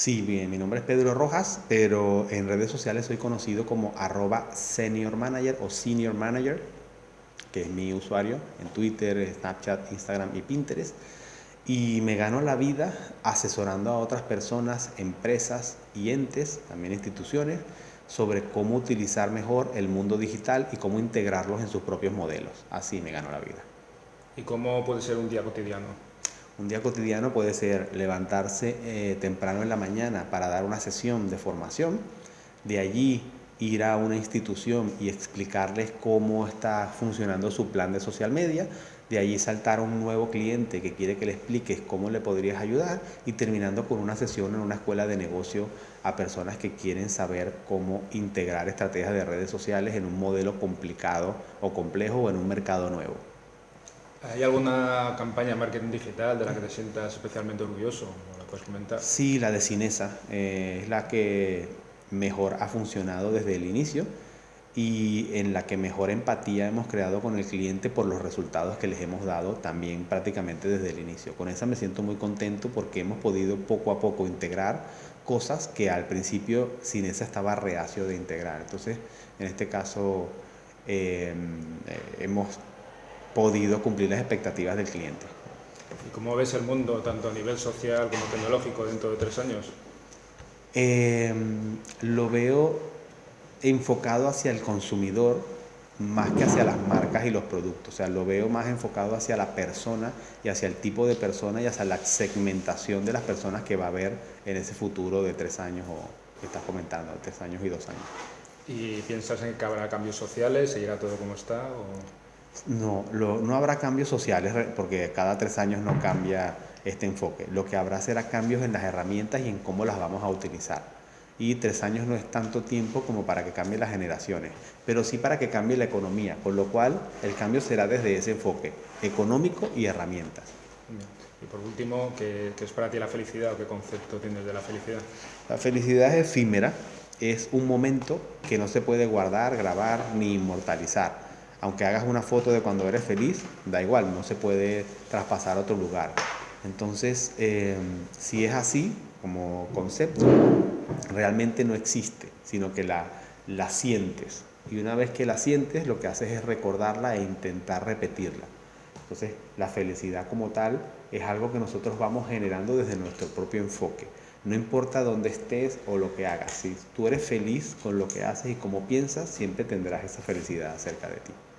Sí, bien, mi nombre es Pedro Rojas, pero en redes sociales soy conocido como arroba senior manager o senior manager, que es mi usuario en Twitter, Snapchat, Instagram y Pinterest. Y me gano la vida asesorando a otras personas, empresas y entes, también instituciones, sobre cómo utilizar mejor el mundo digital y cómo integrarlos en sus propios modelos. Así me gano la vida. ¿Y cómo puede ser un día cotidiano? Un día cotidiano puede ser levantarse eh, temprano en la mañana para dar una sesión de formación, de allí ir a una institución y explicarles cómo está funcionando su plan de social media, de allí saltar a un nuevo cliente que quiere que le expliques cómo le podrías ayudar y terminando con una sesión en una escuela de negocio a personas que quieren saber cómo integrar estrategias de redes sociales en un modelo complicado o complejo o en un mercado nuevo. ¿Hay alguna campaña de marketing digital de la que te sientas especialmente orgulloso? ¿La puedes comentar? Sí, la de Cinesa. Eh, es la que mejor ha funcionado desde el inicio y en la que mejor empatía hemos creado con el cliente por los resultados que les hemos dado también prácticamente desde el inicio. Con esa me siento muy contento porque hemos podido poco a poco integrar cosas que al principio Cinesa estaba reacio de integrar. Entonces, en este caso, eh, hemos podido cumplir las expectativas del cliente. ¿Y cómo ves el mundo, tanto a nivel social como tecnológico, dentro de tres años? Eh, lo veo enfocado hacia el consumidor más que hacia las marcas y los productos. O sea, lo veo más enfocado hacia la persona y hacia el tipo de persona y hacia la segmentación de las personas que va a haber en ese futuro de tres años o que estás comentando, tres años y dos años. ¿Y piensas en que habrá cambios sociales? ¿Seguirá todo como está? O... No, no habrá cambios sociales porque cada tres años no cambia este enfoque. Lo que habrá será cambios en las herramientas y en cómo las vamos a utilizar. Y tres años no es tanto tiempo como para que cambien las generaciones, pero sí para que cambie la economía, con lo cual el cambio será desde ese enfoque económico y herramientas. Y por último, ¿qué, ¿qué, es para ti la felicidad o qué concepto tienes de la felicidad? La felicidad es efímera, es un momento que no se puede guardar, grabar ni inmortalizar aunque hagas una foto de cuando eres feliz, da igual, no se puede traspasar a otro lugar. Entonces, eh, si es así como concepto, realmente no existe, sino que la, la sientes. Y una vez que la sientes, lo que haces es recordarla e intentar repetirla. Entonces, la felicidad como tal es algo que nosotros vamos generando desde nuestro propio enfoque. No importa dónde estés o lo que hagas, si tú eres feliz con lo que haces y cómo piensas, siempre tendrás esa felicidad cerca de ti.